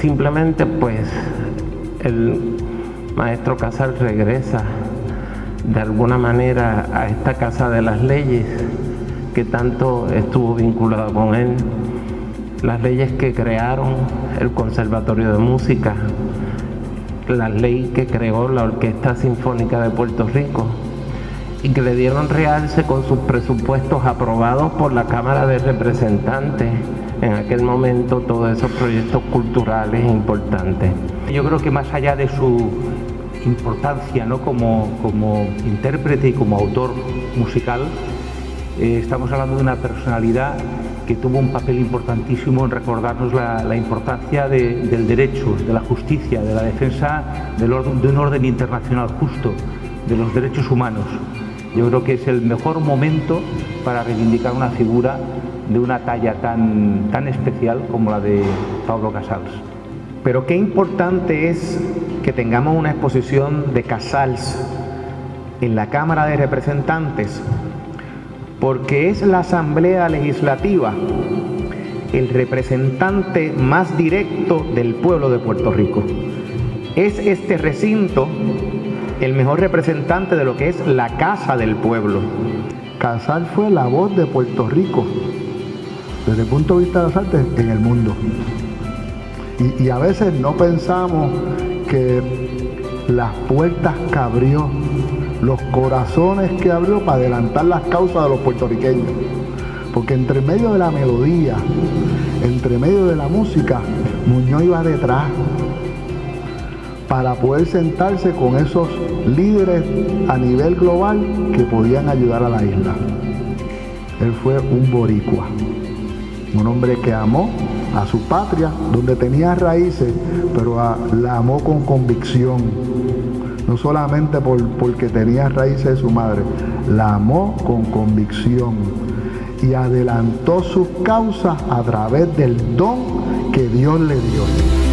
Simplemente pues el maestro Casal regresa de alguna manera a esta casa de las leyes que tanto estuvo vinculada con él, las leyes que crearon el Conservatorio de Música, la ley que creó la Orquesta Sinfónica de Puerto Rico, y que le dieron realce con sus presupuestos aprobados por la Cámara de Representantes en aquel momento todos esos proyectos culturales importantes. Yo creo que más allá de su importancia ¿no? como, como intérprete y como autor musical, eh, estamos hablando de una personalidad que tuvo un papel importantísimo en recordarnos la, importancia del derecho, de la justicia, de la defensa de un orden internacional justo, de los derechos humanos. Yo creo que es el mejor momento para reivindicar una figura de una talla tan, tan especial como la de Pablo Casals. Pero qué importante es que tengamos una exposición de Casals en la Cámara de Representantes, porque es la Asamblea Legislativa el representante más directo del pueblo de Puerto Rico. Es este recinto el mejor representante de lo que es la casa del pueblo. Casal fue la voz de Puerto Rico desde el punto de vista de las artes en el mundo. Y, a veces no pensamos que las puertas que abrió, los corazones que abrió para adelantar las causas de los puertorriqueños. Porque entre medio de la melodía, entre medio de la música, Muñoz iba detrás para poder sentarse con esos líderes a nivel global que podían ayudar a la isla. Él fue un boricua un hombre que amó a su patria, donde tenía raíces, pero la amó con convicción. No solamente por, porque tenía raíces de su madre, la amó con convicción y adelantó sus causas a través del don que Dios le dio.